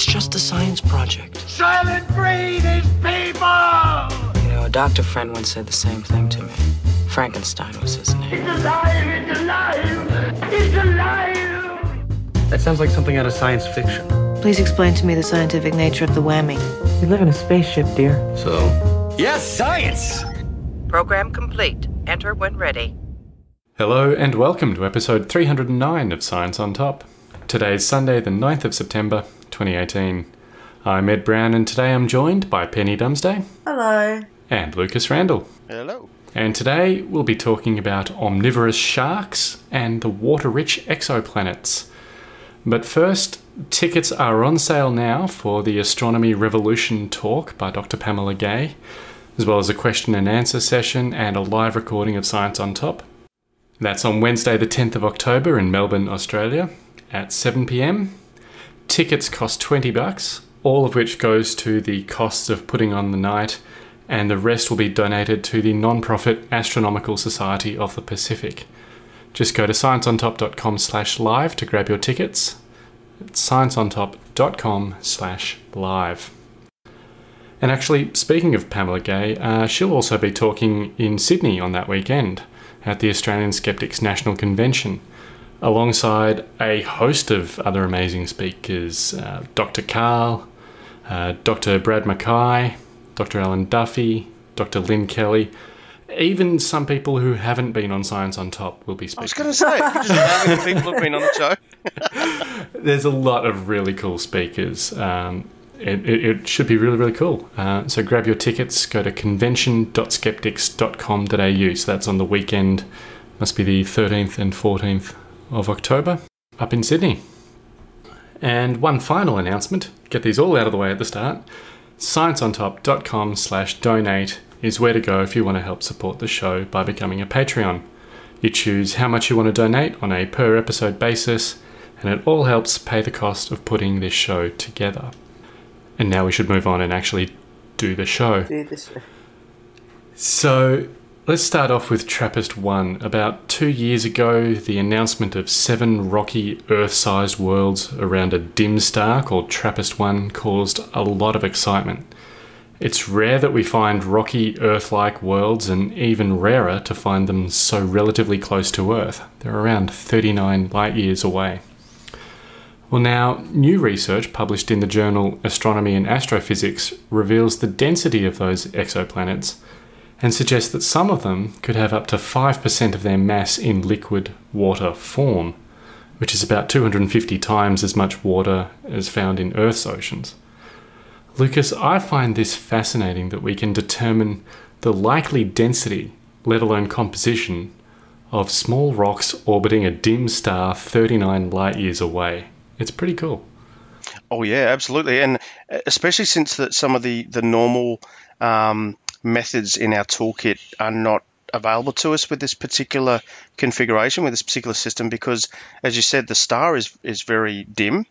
It's just a science project. Soylent Green is people! You know, a doctor friend once said the same thing to me. Frankenstein was his name. It's alive! It's alive! It's alive! That sounds like something out of science fiction. Please explain to me the scientific nature of the whammy. We live in a spaceship, dear. So? Yes, science! Program complete. Enter when ready. Hello and welcome to episode 309 of Science on Top. Today is Sunday, the 9th of September, 2018. I'm Ed Brown and today I'm joined by Penny Dumsday. Hello. And Lucas Randall. Hello. And today we'll be talking about omnivorous sharks and the water rich exoplanets. But first, tickets are on sale now for the Astronomy Revolution talk by Dr. Pamela Gay, as well as a question and answer session and a live recording of Science on Top. That's on Wednesday, the 10th of October in Melbourne, Australia at 7 pm. Tickets cost 20 bucks, all of which goes to the costs of putting on the night, and the rest will be donated to the non-profit Astronomical Society of the Pacific. Just go to scienceontop.com slash live to grab your tickets. It's scienceontop.com slash live. And actually, speaking of Pamela Gay, uh, she'll also be talking in Sydney on that weekend at the Australian Skeptics National Convention alongside a host of other amazing speakers uh, Dr. Carl, uh, Dr. Brad McKay, Dr. Alan Duffy, Dr. Lynne Kelly. Even some people who haven't been on Science on Top will be speaking. I was going to say, just the people who've been on the show. There's a lot of really cool speakers. Um, it, it, it, should be really, really cool. Uh, so grab your tickets, go to convention.skeptics.com.au. So that's on the weekend, must be the 13th and 14th of October up in Sydney. And one final announcement, get these all out of the way at the start. ScienceOnTop.com slash donate is where to go if you want to help support the show by becoming a Patreon. You choose how much you want to donate on a per episode basis, and it all helps pay the cost of putting this show together. And now we should move on and actually do the show. Do the show. So, Let's start off with TRAPPIST 1. About two years ago, the announcement of seven rocky Earth sized worlds around a dim star called TRAPPIST 1 caused a lot of excitement. It's rare that we find rocky Earth like worlds, and even rarer to find them so relatively close to Earth. They're around 39 light years away. Well, now, new research published in the journal Astronomy and Astrophysics reveals the density of those exoplanets and suggests that some of them could have up to 5% of their mass in liquid water form, which is about 250 times as much water as found in Earth's oceans. Lucas, I find this fascinating that we can determine the likely density, let alone composition, of small rocks orbiting a dim star 39 light years away. It's pretty cool. Oh yeah, absolutely, and especially since that some of the the normal um, methods in our toolkit are not available to us with this particular configuration, with this particular system, because as you said, the star is, is very dim.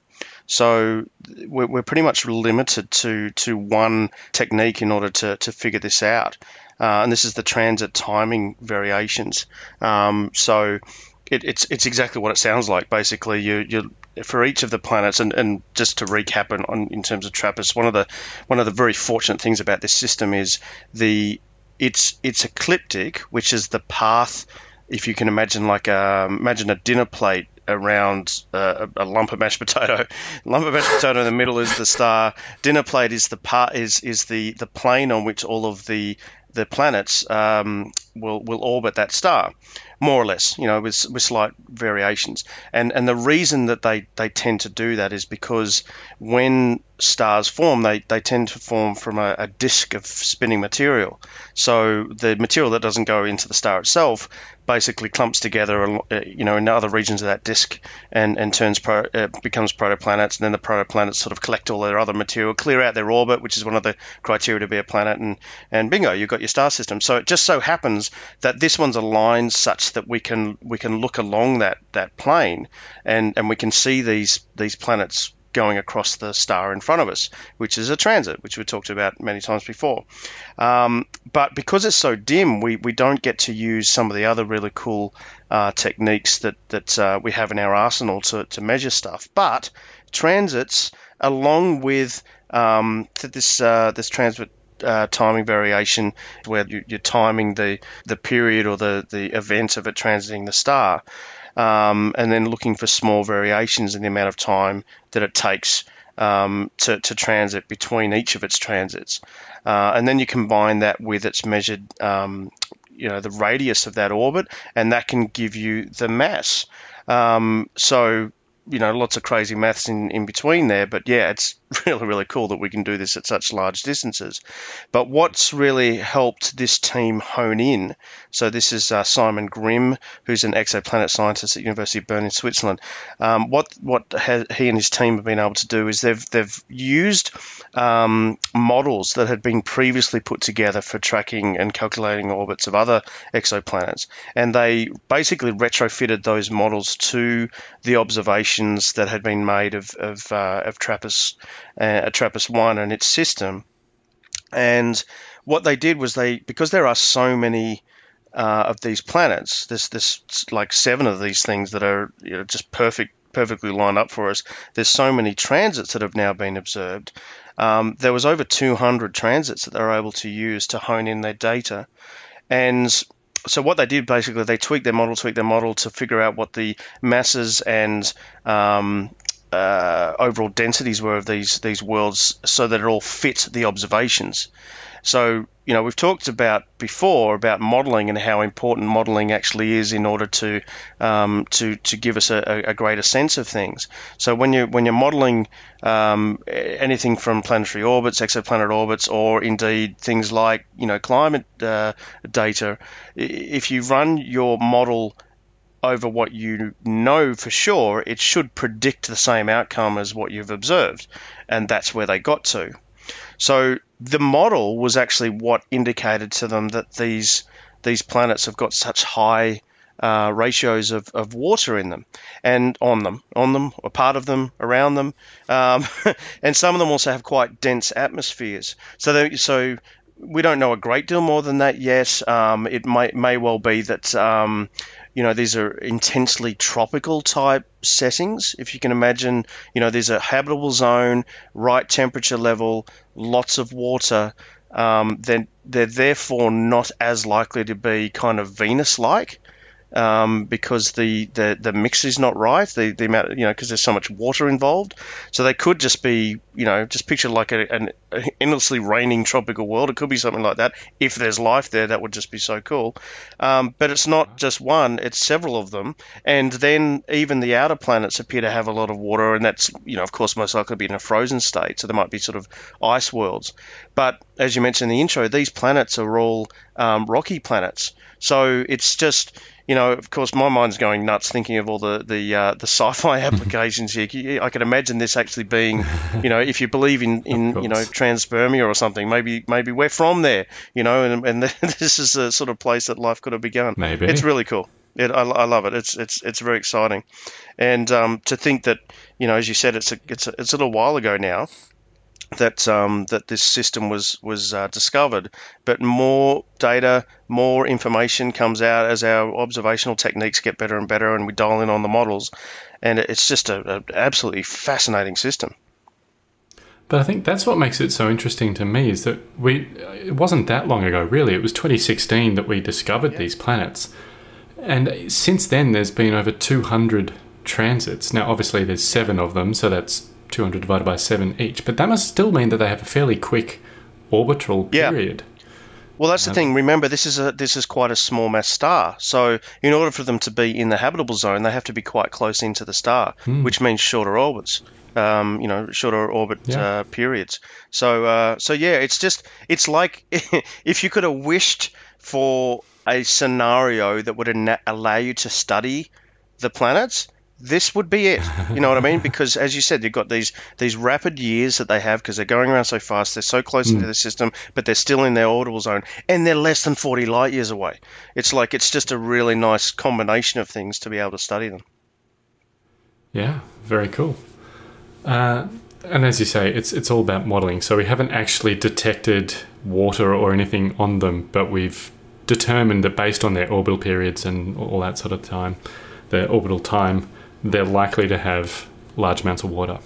So we're, we're pretty much limited to, to one technique in order to, to figure this out. Uh, and this is the transit timing variations. Um, so it, it's it's exactly what it sounds like. Basically, you you for each of the planets, and, and just to recap on, on, in terms of TRAPPIST, one of the one of the very fortunate things about this system is the it's it's ecliptic, which is the path. If you can imagine, like a, imagine a dinner plate around uh, a, lump of mashed potato. lump of mashed potato in the middle is the star. Dinner plate is the part is is the the plane on which all of the the planets um, will will orbit that star more or less, you know, with, with slight variations. And and the reason that they, they tend to do that is because when stars form, they, they tend to form from a, a disk of spinning material. So the material that doesn't go into the star itself basically clumps together, uh, you know, in other regions of that disk and, and turns pro, uh, becomes protoplanets. And then the protoplanets sort of collect all their other material, clear out their orbit, which is one of the criteria to be a planet, and, and bingo, you've got your star system. So it just so happens that this one's aligned such that we can we can look along that that plane and and we can see these these planets going across the star in front of us, which is a transit, which we talked about many times before. Um, but because it's so dim, we, we don't get to use some of the other really cool uh, techniques that, that uh, we have in our arsenal to, to measure stuff. But transits, along with um, this uh, this transit uh, timing variation where you, are timing the, the period or the, the event of it transiting the star, um, and then looking for small variations in the amount of time that it takes um, to, to transit between each of its transits. Uh, and then you combine that with its measured, um, you know, the radius of that orbit, and that can give you the mass. Um, so you know, lots of crazy maths in, in between there. But yeah, it's really, really cool that we can do this at such large distances. But what's really helped this team hone in, so this is uh, Simon Grimm, who's an exoplanet scientist at University of Bern in Switzerland. Um, what what he and his team have been able to do is they've they've used um, models that had been previously put together for tracking and calculating orbits of other exoplanets, and they basically retrofitted those models to the that had been made of of, uh, of TRAPPIST, uh, TRAPPIST one and its system. And what they did was they because there are so many uh, of these planets, there's this like seven of these things that are you know, just perfect perfectly lined up for us. There's so many transits that have now been observed um, there was over 200 transits that they were able to use to hone in their data. And so what they did basically, they tweaked their model, tweaked their model to figure out what the masses and um, uh, overall densities were of these these worlds, so that it all fit the observations. So, you know, we've talked about before about modeling and how important modeling actually is in order to um, to to give us a, a, greater sense of things. So when you when you're modeling um, anything from planetary orbits, exoplanet orbits, or indeed things like you know climate uh, data, if you run your model over what you know for sure, it should predict the same outcome as what you've observed, and that's where they got to. So the model was actually what indicated to them that these these planets have got such high uh, ratios of, of water in them and on them, on them, or part of them, around them, um, and some of them also have quite dense atmospheres. So, they, so we don't know a great deal more than that yet. Um, it may may well be that um, you know these are intensely tropical type settings. If you can imagine, you know, there's a habitable zone, right temperature level, lots of water. Um, then they're therefore not as likely to be kind of Venus-like um, because the, the, the mix is not right. The, the amount, you know, because there's so much water involved. So they could just be, you know, just picture like a, an endlessly raining tropical world. It could be something like that. If there's life there, that would just be so cool. Um, but it's not just one; it's several of them. And then even the outer planets appear to have a lot of water, and that's, you know, of course, most likely be in a frozen state. So there might be sort of ice worlds. But as you mentioned in the intro, these planets are all um, rocky planets. So it's just you know, of course, my mind's going nuts thinking of all the the uh, the sci-fi applications here. I can imagine this actually being, you know, if you believe in, in you know transpermia or something, maybe maybe we're from there, you know, and, and this is a sort of place that life could have begun. Maybe it's really cool. It, I, I, love it. It's it's it's very exciting, and um, to think that you know, as you said, it's a it's a, it's a little while ago now, that um, that this system was was uh, discovered. But more data, more information comes out as our observational techniques get better and better, and we dial in on the models, and it's just an absolutely fascinating system. But I think that's what makes it so interesting to me is that we it wasn't that long ago really it was 2016 that we discovered yeah. these planets and since then there's been over 200 transits now obviously there's 7 of them so that's 200 divided by 7 each. But that must still mean that they have a fairly quick orbital period. Yeah. Well, that's the thing. Remember, this is a this is quite a small mass star. So, in order for them to be in the habitable zone, they have to be quite close into the star, hmm. which means shorter orbits. Um, you know, shorter orbit yeah. uh, periods. So, uh, so yeah, it's just it's like if you could have wished for a scenario that would allow you to study the planets this would be it. You know what I mean? Because as you said, you've got these these rapid years that they have because they're going around so fast. They're so close mm. into the system, but they're still in their orbital zone, and they're less than forty light years away. It's like it's just a really nice combination of things to be able to study them. Yeah, very cool. And as you say, it's it's all about modelling. So we haven't actually detected water or anything on them, but we've determined that based on their orbital periods and all that sort of time, their orbital time, they're likely to have large amounts of water.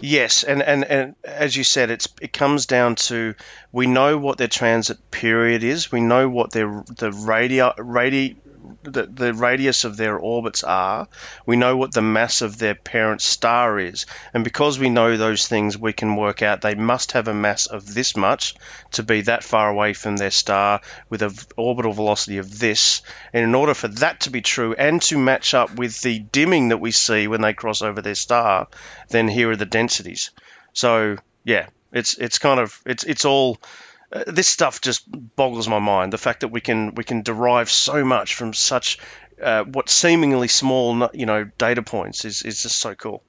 Yes, and, and, and as you said, it's it comes down to we know what their transit period is. We know what their the radi radi the, the radius of their orbits are. We know what the mass of their parent star is, and because we know those things, we can work out they must have a mass of this much to be that far away from their star with an orbital velocity of this. And in order for that to be true and to match up with the dimming that we see when they cross over their star, then here are the densities. So yeah, it's it's kind of it's it's all this stuff just boggles my mind. The fact that we can we can derive so much from such uh, what seemingly small you know data points is is just so cool.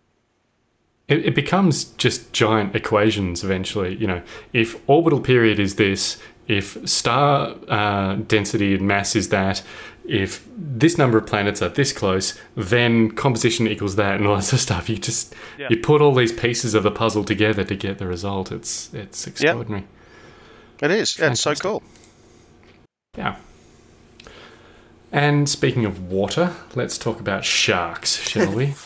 It, it becomes just giant equations eventually. You know, if orbital period is this, if star uh, density and mass is that, if this number of planets are this close, then composition equals that, and all that sort of stuff. You just Yeah. you put all these pieces of the puzzle together to get the result. It's it's extraordinary. It is. Yeah, it's so cool. Yeah. And speaking of water, let's talk about sharks, shall we?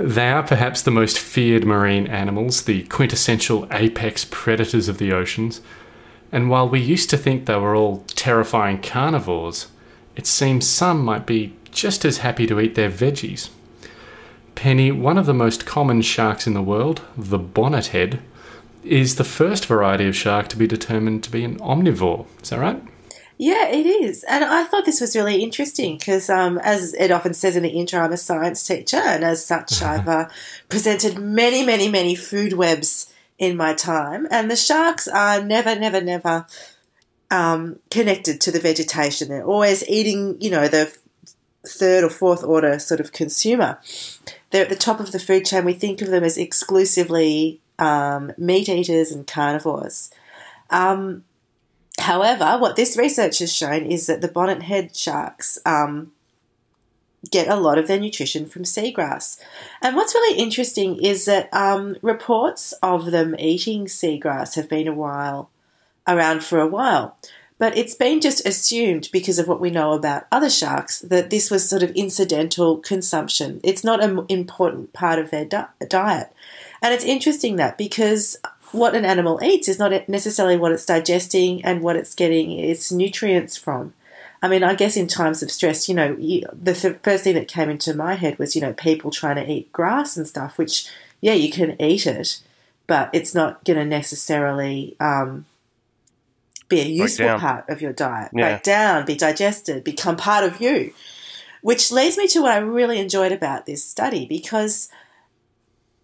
They are perhaps the most feared marine animals, the quintessential apex predators of the oceans. And while we used to think they were all terrifying carnivores, it seems some might be just as happy to eat their veggies. Penny, one of the most common sharks in the world, the bonnethead, is the first variety of shark to be determined to be an omnivore. Is that right? Yeah, it is. And I thought this was really interesting because, um, as it often says in the intro, I'm a science teacher, and as such, I've uh, presented many, many, many food webs in my time. And the sharks are never, never, never um, connected to the vegetation. They're always eating, you know, the third or fourth order sort of consumer. They're at the top of the food chain. We think of them as exclusively um, meat eaters and carnivores. Um, However, what this research has shown is that the bonnet head sharks um, get a lot of their nutrition from seagrass. And what's really interesting is that um, reports of them eating seagrass have been a while around for a while. But it's been just assumed because of what we know about other sharks that this was sort of incidental consumption. It's not an important part of their di- diet. And it's interesting that because what an animal eats is not necessarily what it's digesting and what it's getting its nutrients from. I mean, I guess in times of stress, you know, the th- first thing that came into my head was, you know, people trying to eat grass and stuff, which, yeah, you can eat it, but it's not going to necessarily um, be a useful part of your diet. Yeah. Break down, be digested, become part of you. Which leads me to what I really enjoyed about this study because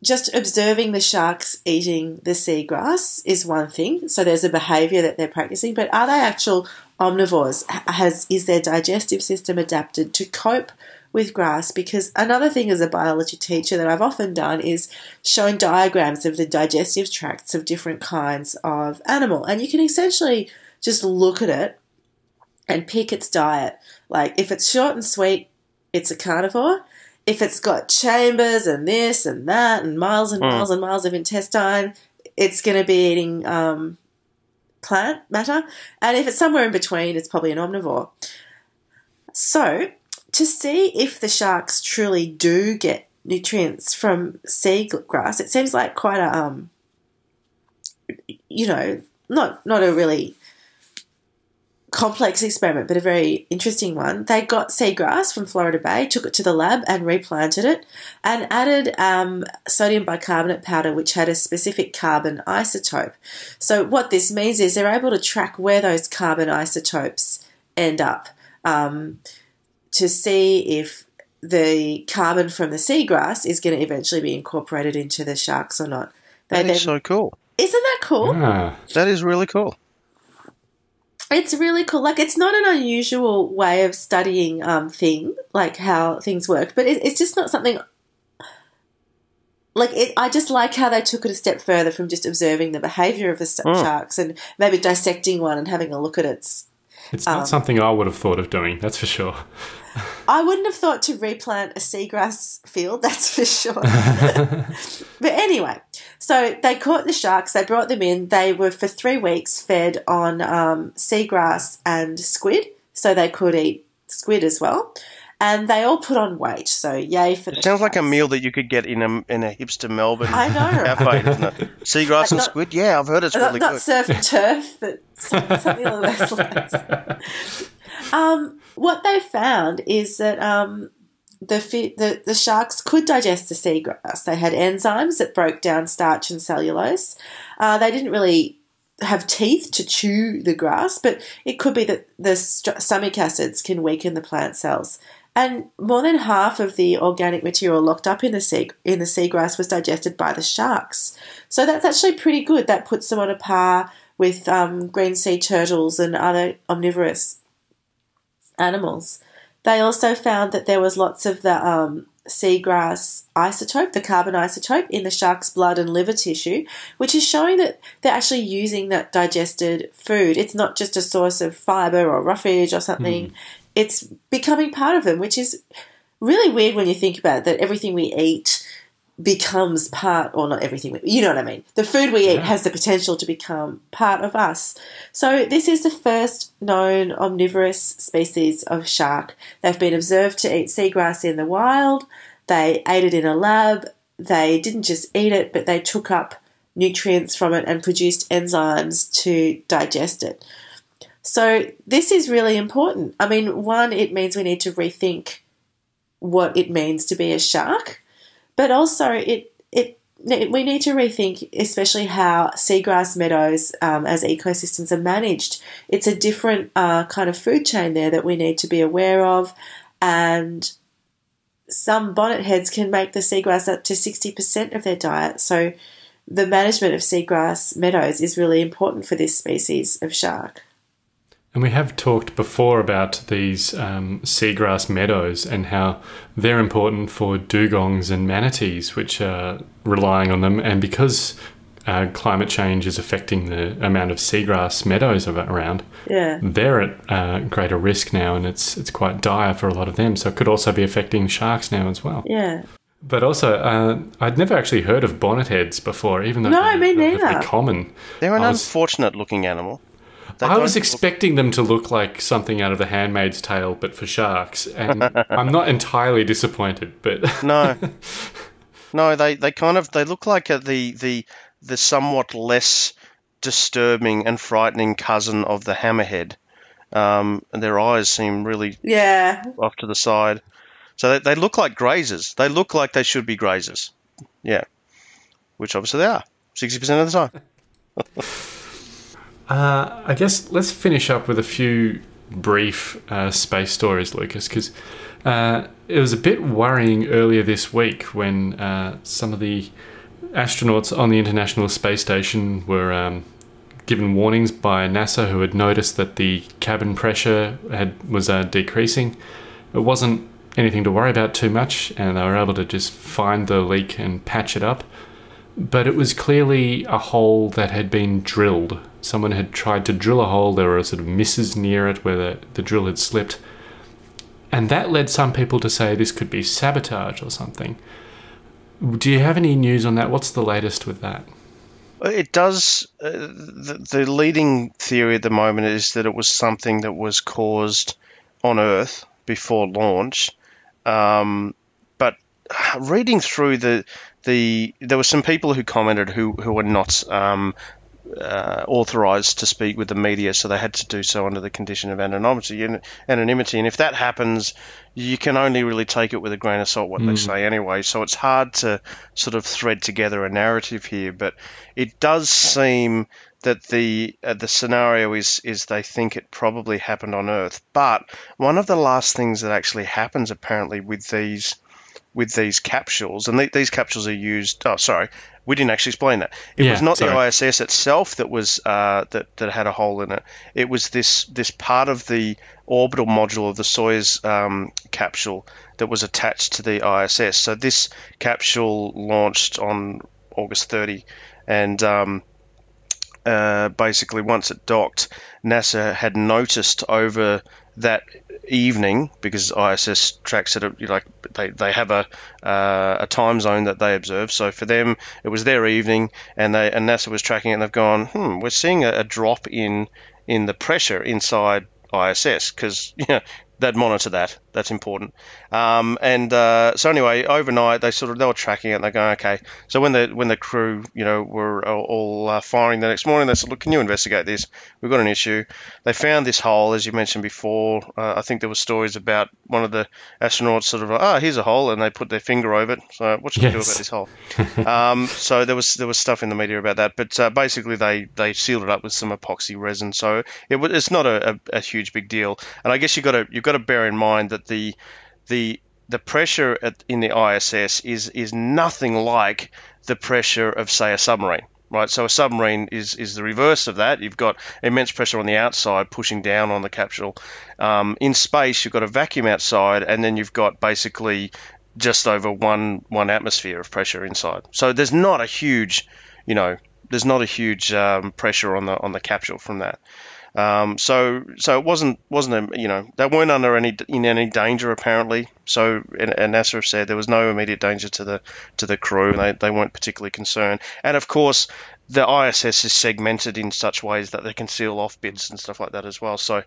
just observing the sharks eating the seagrass is one thing. So there's a behavior that they're practicing, but are they actual omnivores? Has is their digestive system adapted to cope with grass? Because another thing as a biology teacher that I've often done is shown diagrams of the digestive tracts of different kinds of animal, and you can essentially just look at it and pick its diet. Like if it's short and sweet, it's a carnivore. If it's got chambers and this and that and miles and miles and miles of intestine, it's going to be eating um, plant matter. And if it's somewhere in between, it's probably an omnivore. So, to see if the sharks truly do get nutrients from seagrass, it seems like quite a, um, you know, not not a really complex experiment, but a very interesting one. They got seagrass from Florida Bay, took it to the lab and replanted it, and added um, sodium bicarbonate powder, which had a specific carbon isotope. So, what this means is they're able to track where those carbon isotopes end up um, to see if the carbon from the seagrass is going to eventually be incorporated into the sharks or not. They That is then- so cool. isn't that cool? Ah, That is really cool. It's really cool. Like, it's not an unusual way of studying um, thing, like how things work, but it, it's just not something. Like, it, I just like how they took it a step further from just observing the behavior of the st- sharks and maybe dissecting one and having a look at its. it's not Um, something I would have thought of doing, that's for sure. I wouldn't have thought to replant a seagrass field, that's for sure. but anyway, so they caught the sharks, they brought them in, they were for three weeks fed on um, seagrass and squid, so they could eat squid as well. And they all put on weight, so yay for the It sounds like a meal that you could get in a in a hipster Melbourne I know. cafe, doesn't it? Seagrass and not- squid. Yeah, I've heard it's not, really not good. surf and turf, but something along those lines. Um, what they found is that um, the, the the sharks could digest the seagrass. They had enzymes that broke down starch and cellulose. Uh, they didn't really have teeth to chew the grass, but it could be that the st- stomach acids can weaken the plant cells. And more than half of the organic material locked up in the sea in the seagrass was digested by the sharks. So that's actually pretty good. That puts them on a par with um, green sea turtles and other omnivorous animals. They also found that there was lots of the um, seagrass isotope, the carbon isotope, in the shark's blood and liver tissue, which is showing that they're actually using that digested food. It's not just a source of fiber or roughage or something. It's becoming part of them, which is really weird when you think about it, that everything we eat becomes part, or not everything, you know what I mean. The food we eat has the potential to become part of us. So this is the first known omnivorous species of shark. They've been observed to eat seagrass in the wild. They ate it in a lab. They didn't just eat it, but they took up nutrients from it and produced enzymes to digest it. So this is really important. I mean, one, it means we need to rethink what it means to be a shark, but also it it we need to rethink, especially how seagrass meadows um, as ecosystems are managed. It's a different uh, kind of food chain there that we need to be aware of, and some bonnet heads can make the seagrass up to sixty percent of their diet. So the management of seagrass meadows is really important for this species of shark. And we have talked before about these um, seagrass meadows and how they're important for dugongs and manatees, which are relying on them. And because uh, climate change is affecting the amount of seagrass meadows around, Yeah. they're at uh, greater risk now, and it's it's quite dire for a lot of them. So it could also be affecting sharks now as well. Yeah. But also, uh, I'd never actually heard of bonnet heads before, even though No, they're me relatively neither. common. They're an was- unfortunate looking animal. They I was don't- expecting them to look like something out of The Handmaid's Tale, but for sharks, and I'm not entirely disappointed. But No, no, they, they kind of they look like uh the the the somewhat less disturbing and frightening cousin of the hammerhead. Um, and their eyes seem really Yeah. off to the side, so they, they look like grazers. They look like they should be grazers. Yeah, which obviously they are sixty percent of the time. uh, I guess let's finish up with a few brief uh, space stories, Lucas, because uh, it was a bit worrying earlier this week when uh, some of the astronauts on the International Space Station were um, given warnings by NASA, who had noticed that the cabin pressure had was uh, decreasing. It wasn't anything to worry about too much, and they were able to just find the leak and patch it up. But it was clearly a hole that had been drilled. Someone had tried to drill a hole. There were sort of misses near it where the, the drill had slipped. And that led some people to say this could be sabotage or something. Do you have any news on that? What's the latest with that? It does. Uh, the, the leading theory at the moment is that it was something that was caused on Earth before launch. Um, reading through the the there were some people who commented who who were not um, uh, authorized to speak with the media, so they had to do so under the condition of anonymity. And, anonymity, and if that happens, you can only really take it with a grain of salt what they say anyway. So it's hard to sort of thread together a narrative here, but it does seem that the uh, the scenario is is they think it probably happened on Earth. But one of the last things that actually happens apparently with these with these capsules, and th- these capsules are used. Oh, sorry, we didn't actually explain that. It Yeah, was not sorry. the ISS itself that was uh, that that had a hole in it. It was this this part of the orbital module of the Soyuz um, capsule that was attached to the ISS. So this capsule launched on August 30, and um, uh, basically once it docked, NASA had noticed over that evening because ISS tracks it like they, they have a uh, a time zone that they observe. So for them, it was their evening, and they and NASA was tracking it, and they've gone, hmm, we're seeing a, a drop in in the pressure inside ISS because you know they'd monitor that. That's important. Um, and uh, so anyway, overnight they sort of they were tracking it. and They're going okay. So when the when the crew you know were all uh, firing the next morning, they said, look, can you investigate this? We've got an issue. They found this hole, as you mentioned before. Uh, I think there were stories about one of the astronauts sort of ah, oh, here's a hole, and they put their finger over it. So what should yes. we do about this hole? um, so there was there was stuff in the media about that, but uh, basically they they sealed it up with some epoxy resin. So it, it's not a, a, a huge big deal. And I guess you got to you've got to bear in mind that the the the pressure at, in the ISS is is nothing like the pressure of say a submarine right? So a submarine is is the reverse of that. You've got immense pressure on the outside pushing down on the capsule. Um, in space, you've got a vacuum outside, and then you've got basically just over one one atmosphere of pressure inside. So there's not a huge, you know, there's not a huge um, pressure on the on the capsule from that. Um, so so it wasn't wasn't a, you know they weren't under any in any danger apparently. So and, and NASA said there was no immediate danger to the to the crew, and they, they weren't particularly concerned. And of course, the ISS is segmented in such ways that they can seal off bits and stuff like that as well. So,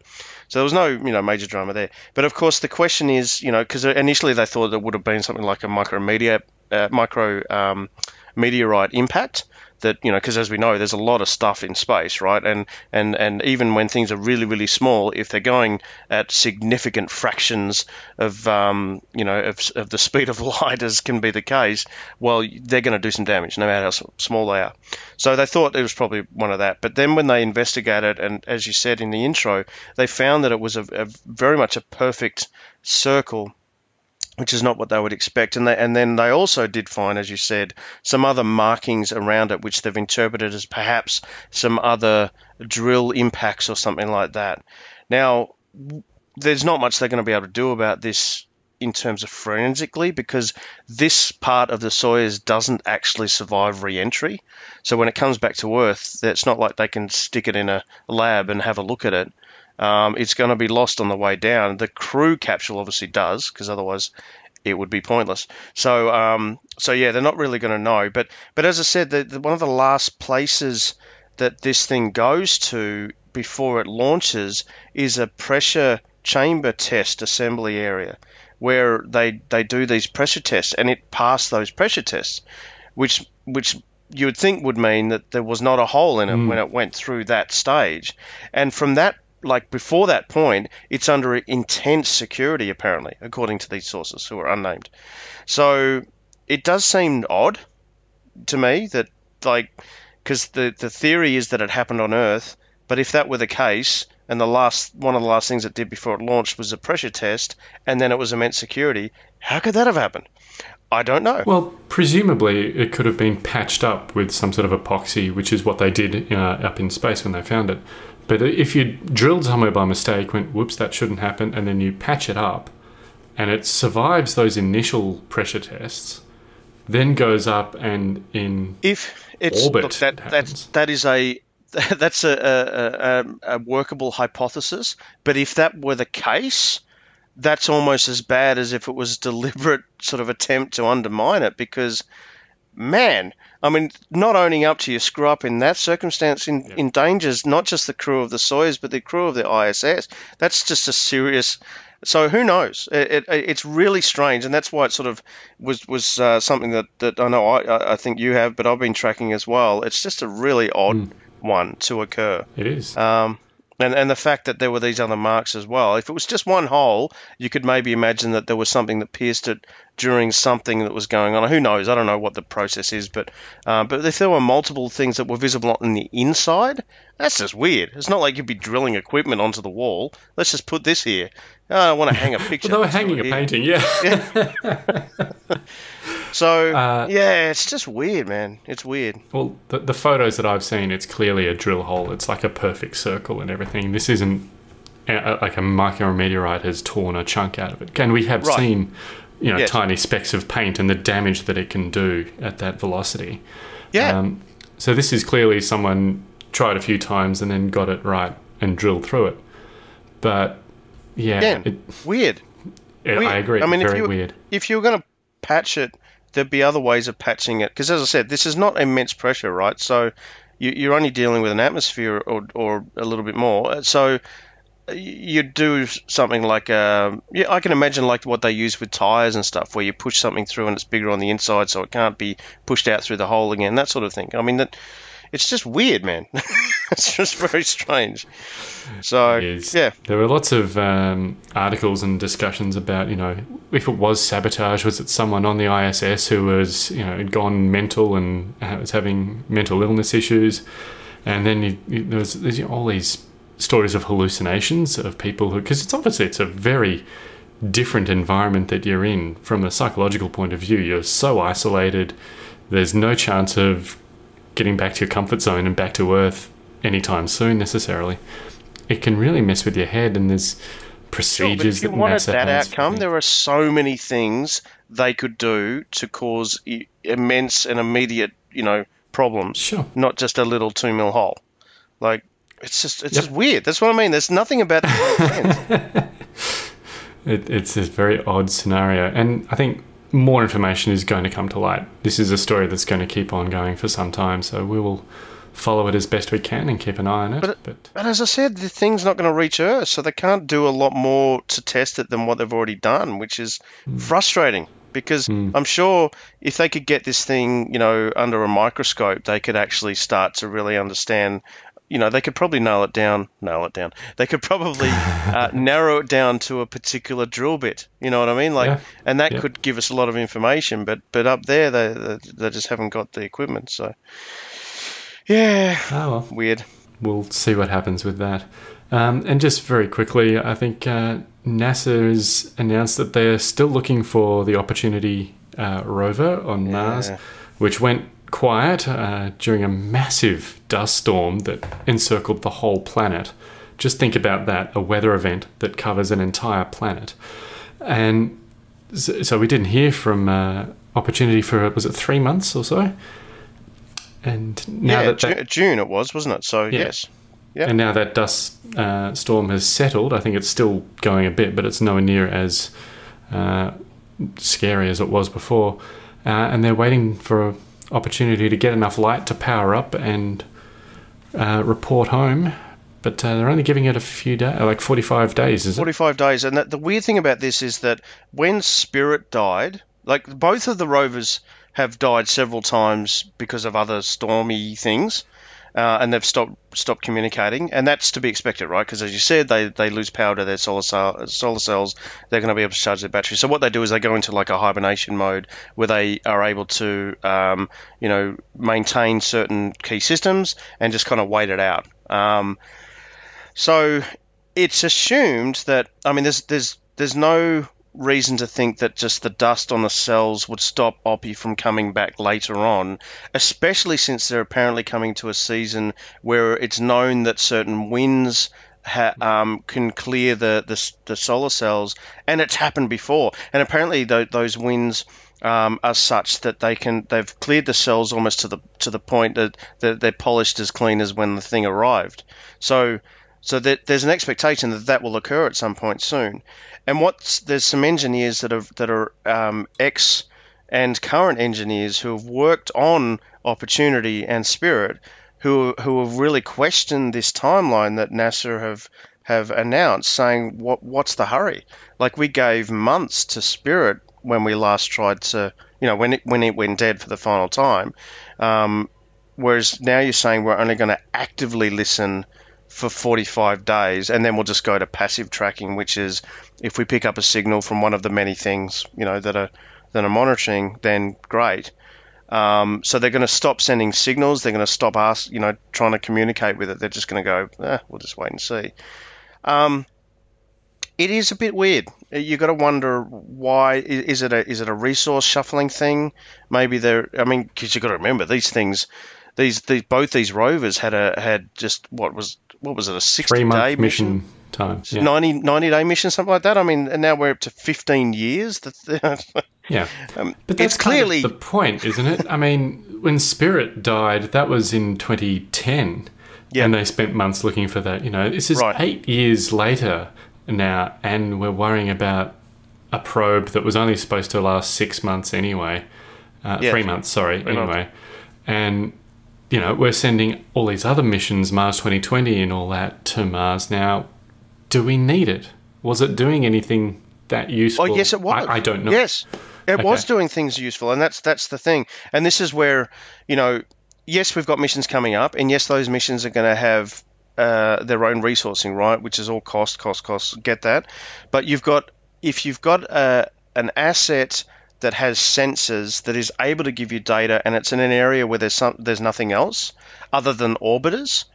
so there was no you know major drama there. But of course, the question is you know because initially they thought it would have been something like a micromedia uh, micro um, meteorite impact that you know because as we know there's a lot of stuff in space right? And and and even when things are really really small if they're going at significant fractions of um, you know of, of the speed of light as can be the case well they're going to do some damage no matter how small they are. So they thought it was probably one of that. But then when they investigated and as you said in the intro they found that it was a, a very much a perfect circle which is not what they would expect. And they, and then they also did find, as you said, some other markings around it, which they've interpreted as perhaps some other drill impacts or something like that. Now, there's not much they're going to be able to do about this in terms of forensically because this part of the Soyuz doesn't actually survive re-entry. So when it comes back to Earth, it's not like they can stick it in a lab and have a look at it um, it's going to be lost on the way down. The crew capsule obviously does, because otherwise it would be pointless. So, um, so yeah, they're not really going to know. But, but as I said, the, the, one of the last places that this thing goes to before it launches is a pressure chamber test assembly area where they they do these pressure tests and it passed those pressure tests which which you would think would mean that there was not a hole in it mm. when it went through that stage and from that like before that point, it's under intense security, apparently, according to these sources who are unnamed. So it does seem odd to me that, like, because the, the theory is that it happened on Earth, but if that were the case, and the last one of the last things it did before it launched was a pressure test, and then it was immense security, how could that have happened? I don't know. Well, presumably it could have been patched up with some sort of epoxy, which is what they did uh, up in space when they found it. But if you drilled somewhere by mistake, went, whoops, that shouldn't happen, and then you patch it up, and it survives those initial pressure tests, then goes up and in if it's orbit, look, that that's that is a that's a, a, a, workable hypothesis. But if that were the case, that's almost as bad as if it was a deliberate sort of attempt to undermine it because man, I mean, not owning up to your screw up in that circumstance in, yeah. endangers not just the crew of the Soyuz, but the crew of the ISS. That's just a serious. So who knows? It, it, it's really strange, and that's why it sort of was was uh, something that, that I know I, I think you have, but I've been tracking as well. It's just a really odd mm. one to occur. It is. Um, and, and the fact that there were these other marks as well. If it was just one hole, you could maybe imagine that there was something that pierced it during something that was going on. Who knows? I don't know what the process is, but uh, but if there were multiple things that were visible on the inside, that's just weird. It's not like you'd be drilling equipment onto the wall. Let's just put this here. Oh, I want to hang a picture. well, they were hanging a here. painting, yeah. yeah. so uh, yeah, it's just weird, man. It's weird. Well, the, the photos that I've seen, it's clearly a drill hole. It's like a perfect circle and everything. This isn't uh, like a micrometeorite has torn a chunk out of it. And we have right. seen, you know, yes. tiny specks of paint and the damage that it can do at that velocity. Yeah. Um, so this is clearly someone tried a few times and then got it right and drilled through it. But yeah, Again, it, weird. it- Weird. I agree. I mean, if very you weird. if you were going to patch it, there'd be other ways of patching it. Because as I said, this is not immense pressure, right? So you, you're only dealing with an atmosphere or, or a little bit more. So you do something like um yeah, I can imagine like what they use with tires and stuff, where you push something through and it's bigger on the inside, so it can't be pushed out through the hole again, that sort of thing. I mean that. It's just weird, man. it's just very strange. So yeah, There were lots of um, articles and discussions about, you know, if it was sabotage, was it someone on the ISS who was, you know, had gone mental and uh, was having mental illness issues? And then you, you, there was there's all these stories of hallucinations of people who, because it's obviously it's a very different environment that you're in from a psychological point of view. You're so isolated. There's no chance of getting back to your comfort zone and back to Earth anytime soon necessarily. It can really mess with your head, and there's procedures Sure, but if you that wanted that outcome, there are so many things they could do to cause immense and immediate, you know, problems. Sure. Not just a little two mil hole. Like it's just it's Yep. just weird. That's what I mean. There's nothing about that. It, it's a very odd scenario, and I think more information is going to come to light. This is a story that's going to keep on going for some time, so we will follow it as best we can and keep an eye on it. But- But, as I said, the thing's not going to reach Earth, so they can't do a lot more to test it than what they've already done, which is hmm. frustrating. Because hmm. I'm sure if they could get this thing, you know, under a microscope, they could actually start to really understand. You know, they could probably nail it down. Nail it down. They could probably uh, narrow it down to a particular drill bit. You know what I mean? Like, Yeah. and that Yeah. could give us a lot of information. But but up there, they they, they just haven't got the equipment. So, yeah, oh well, weird. we'll see what happens with that. Um, and just very quickly, I think uh, NASA has announced that they're still looking for the Opportunity uh, rover on Mars, which went quiet uh, during a massive dust storm that encircled the whole planet. Just think about that a weather event that covers an entire planet. And so, we didn't hear from uh, Opportunity for, was it three months or so? And now yeah, that, that June it was, wasn't it? So yes. Yeah. and now that dust uh, storm has settled, I think it's still going a bit, but it's nowhere near as uh, scary as it was before. Uh, and they're waiting for an opportunity to get enough light to power up and uh, report home. But uh, they're only giving it a few days, like 45 days, is it? 45 days. And that, the weird thing about this is that when Spirit died, like both of the rovers have died several times because of other stormy things. Uh, and they've stopped stopped communicating, and that's to be expected, right? Because as you said, they, they lose power to their solar cell, solar cells. They're going to be able to charge their battery. So what they do is they go into like a hibernation mode where they are able to, um, you know, maintain certain key systems and just kind of wait it out. Um, so it's assumed that I mean there's there's there's no reason to think that just the dust on the cells would stop Oppy from coming back later on, especially since they're apparently coming to a season where it's known that certain winds ha- um, can clear the, the the solar cells, and it's happened before. And apparently th- those winds um, are such that they can they've cleared the cells almost to the to the point that, that they're polished as clean as when the thing arrived. So so that there's an expectation that that will occur at some point soon. And what's there's some engineers that are that are um, ex and current engineers who have worked on Opportunity and Spirit, who who have really questioned this timeline that NASA have have announced, saying what what's the hurry? Like we gave months to Spirit when we last tried to, you know, when it when it went dead for the final time. Um, whereas now you're saying we're only going to actively listen for 45 days and then we'll just go to passive tracking which is if we pick up a signal from one of the many things you know that are that are monitoring then great. Um, so they're going to stop sending signals they're going to stop us you know trying to communicate with it they're just going to go eh, we'll just wait and see. Um, it is a bit weird. You've got to wonder why is it a is it a resource shuffling thing? Maybe they're i mean because you've got to remember these things these, these both these rovers had a had just what was what was it a 60 Three day mission, mission time. Yeah. 90, 90 day mission something like that i mean and now we're up to 15 years Yeah. um, But that's it's kind of clearly the point, isn't it? I mean, when Spirit died, that was in 2010. Yeah. And they spent months looking for that. You know, this is Right. eight years later. now, and we're worrying about a probe that was only supposed to last six months anyway. Uh, Yeah. Three months, sorry, Three months. anyway. And, you know, we're sending all these other missions, Mars 2020 and all that, to Mars now. Do we need it? Was it doing anything that useful? Oh, yes, it was. I, I don't know. Yes, it was doing things useful, and that's that's the thing. And this is where you know, yes, we've got missions coming up, and yes, those missions are going to have uh, their own resourcing, right? Which is all cost, cost, cost. Get that? But you've got if you've got a, an asset that has sensors that is able to give you data, and it's in an area where there's some there's nothing else other than orbiters.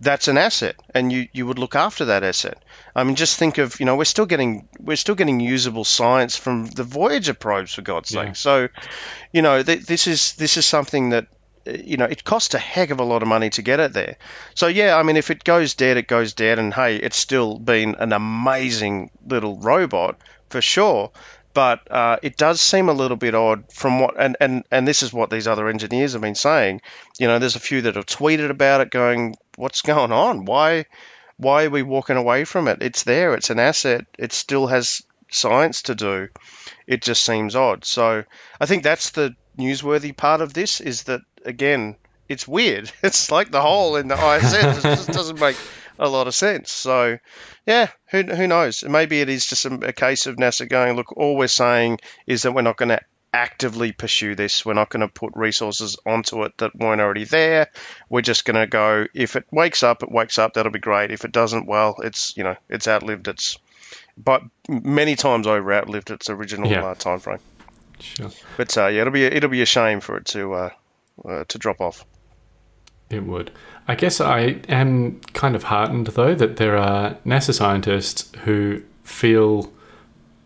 That's an asset, and you, you would look after that asset. I mean, just think of you know we're still getting we're still getting usable science from the Voyager probes for God's Yeah. sake. So, you know, th- this is this is something that you know it costs a heck of a lot of money to get it there. So yeah, I mean, if it goes dead, it goes dead, and hey, it's still been an amazing little robot for sure. But uh, it does seem a little bit odd from what, and, and, and this is what these other engineers have been saying. You know, there's a few that have tweeted about it, going, "What's going on? Why, why are we walking away from it? It's there. It's an asset. It still has science to do. It just seems odd. So I think that's the newsworthy part of this is that again, it's weird. It's like the hole in the ISS. it just doesn't make a lot of sense. So yeah, who, who knows? Maybe it is just a, a case of NASA going, look, all we're saying is that we're not going to actively pursue this. We're not going to put resources onto it that weren't already there. We're just going to go, if it wakes up, it wakes up. That'll be great. If it doesn't, well, it's, you know, it's outlived its, but many times over outlived its original Yeah. uh, time frame. Sure. But uh, yeah, it'll be it'll be a shame for it to uh, uh, to drop off. It would. I guess I am kind of heartened, though, that there are NASA scientists who feel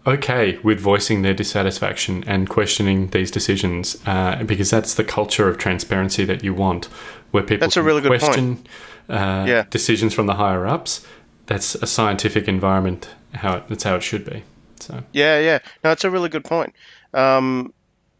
okay with voicing their dissatisfaction and questioning these decisions, uh, because that's the culture of transparency that you want, where people That's a really good question uh, Yeah. decisions from the higher ups. That's a scientific environment. How it, that's how it should be. So Yeah, yeah. No, it's a really good point. Um,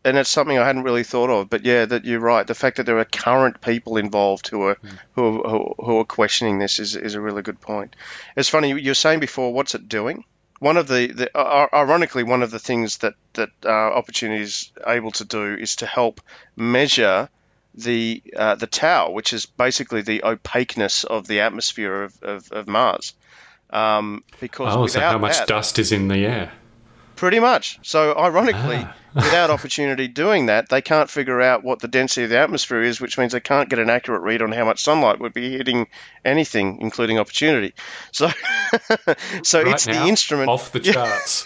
and it's something I hadn't really thought of. But yeah, that you're right. The fact that there are current people involved who are who, are- who, who are questioning this is, is a really good point. It's funny you were saying before. What's it doing? One of the, the uh, ironically, one of the things that that uh, Opportunity is able to do is to help measure the uh, the tau, which is basically the opaqueness of the atmosphere of, of, of Mars. Um, because oh, so how much that, dust is in the air? Pretty much. So, ironically, Ah. without opportunity doing that, they can't figure out what the density of the atmosphere is, which means they can't get an accurate read on how much sunlight would be hitting anything, including opportunity. So, so Right it's now, the instrument. off the charts.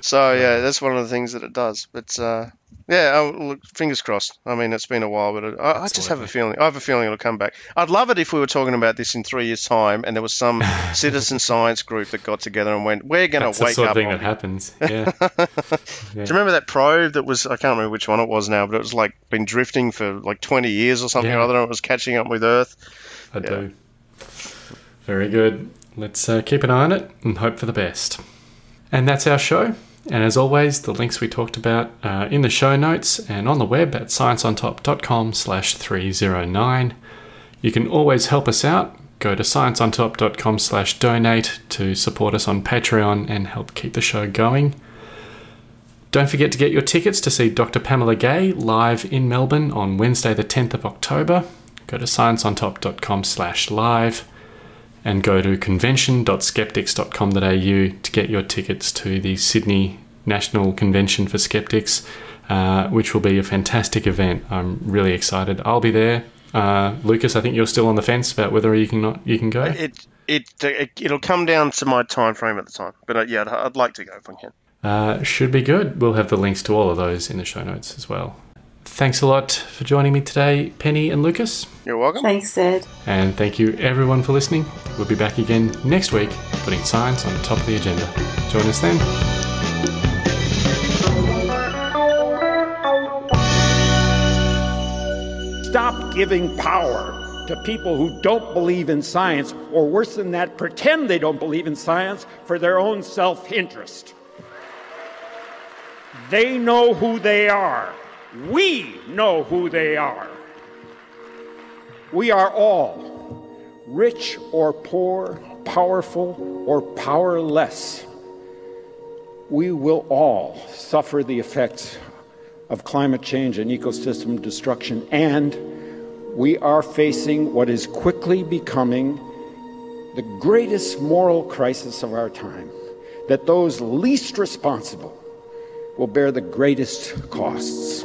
So yeah, that's one of the things that it does. But uh, yeah, oh, look, fingers crossed. I mean, it's been a while, but it, I, I just have a feeling. I have a feeling it'll come back. I'd love it if we were talking about this in three years' time, and there was some citizen science group that got together and went, "We're going That's to the wake sort of up." thing that happens. Yeah. Do you remember that probe that was? I can't remember which one it was now, but it was like been drifting for like 20 years or something Yeah. or other. And it was catching up with Earth. I Yeah. do. Very good. Let's uh, keep an eye on it and hope for the best. And that's our show. And as always, the links we talked about are in the show notes and on the web at scienceontop.com slash 309. You can always help us out. Go to scienceontop.com slash donate to support us on Patreon and help keep the show going. Don't forget to get your tickets to see Dr. Pamela Gay live in Melbourne on Wednesday, the 10th of October. Go to scienceontop.com slash live and go to convention.skeptics.com.au to get your tickets to the Sydney National Convention for Skeptics, uh, which will be a fantastic event. I'm really excited. I'll be there. Uh, Lucas, I think you're still on the fence about whether you can not you can go. It it, it it'll come down to my time frame at the time. But uh, yeah, I'd, I'd like to go if I can. Uh, should be good. We'll have the links to all of those in the show notes as well. Thanks a lot for joining me today, Penny and Lucas. You're welcome. Thanks, Ed. And thank you everyone for listening. We'll be back again next week, putting science on the top of the agenda. Join us then. Stop giving power to people who don't believe in science, or worse than that, pretend they don't believe in science for their own self interest. They know who they are. We know who they are. We are all rich or poor, powerful or powerless, we will all suffer the effects of climate change and ecosystem destruction, and we are facing what is quickly becoming the greatest moral crisis of our time that those least responsible will bear the greatest costs.